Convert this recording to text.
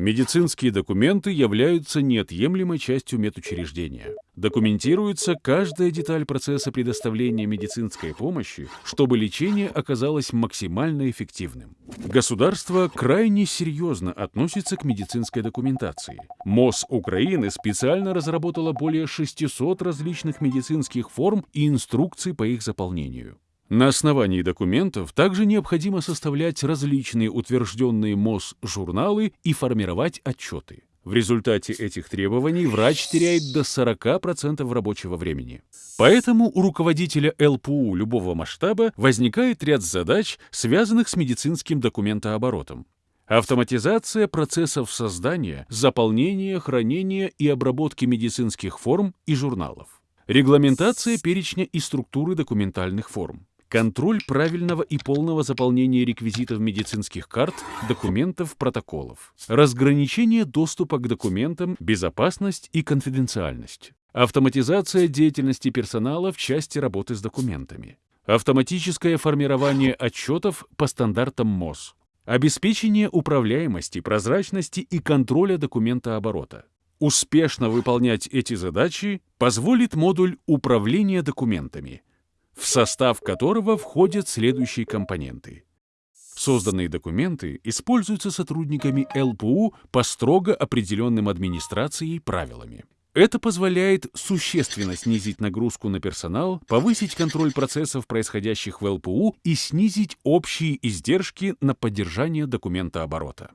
Медицинские документы являются неотъемлемой частью медучреждения. Документируется каждая деталь процесса предоставления медицинской помощи, чтобы лечение оказалось максимально эффективным. Государство крайне серьезно относится к медицинской документации. МОЗ Украины специально разработала более 600 различных медицинских форм и инструкций по их заполнению. На основании документов также необходимо составлять различные утвержденные МОЗ журналы и формировать отчеты. В результате этих требований врач теряет до 40% рабочего времени. Поэтому у руководителя ЛПУ любого масштаба возникает ряд задач, связанных с медицинским документооборотом. Автоматизация процессов создания, заполнения, хранения и обработки медицинских форм и журналов. Регламентация перечня и структуры документальных форм контроль правильного и полного заполнения реквизитов медицинских карт, документов, протоколов, разграничение доступа к документам, безопасность и конфиденциальность, автоматизация деятельности персонала в части работы с документами, автоматическое формирование отчетов по стандартам МОЗ, обеспечение управляемости, прозрачности и контроля документооборота. Успешно выполнять эти задачи позволит модуль управления документами – в состав которого входят следующие компоненты. Созданные документы используются сотрудниками ЛПУ по строго определенным администрацией правилами. Это позволяет существенно снизить нагрузку на персонал, повысить контроль процессов, происходящих в ЛПУ, и снизить общие издержки на поддержание документооборота.